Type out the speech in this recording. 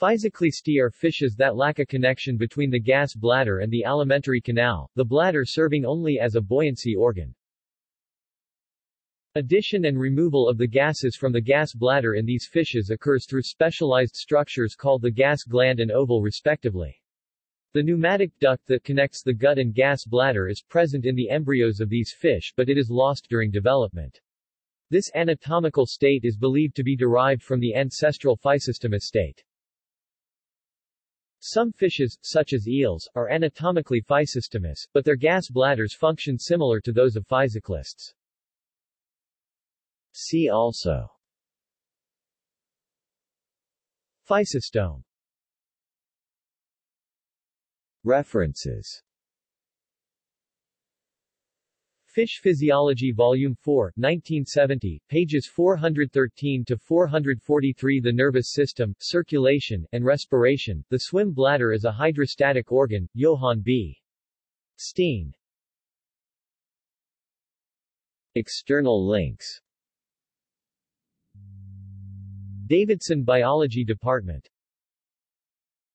Physoclisti are fishes that lack a connection between the gas bladder and the alimentary canal, the bladder serving only as a buoyancy organ. Addition and removal of the gases from the gas bladder in these fishes occurs through specialized structures called the gas gland and oval respectively. The pneumatic duct that connects the gut and gas bladder is present in the embryos of these fish but it is lost during development. This anatomical state is believed to be derived from the ancestral physostomous state. Some fishes, such as eels, are anatomically physostomous, but their gas bladders function similar to those of physoclists. See also. Physostome References Fish Physiology Volume 4, 1970, pages 413 to 443 The nervous system, circulation, and respiration, the swim bladder is a hydrostatic organ, Johann B. Steen. External links. Davidson Biology Department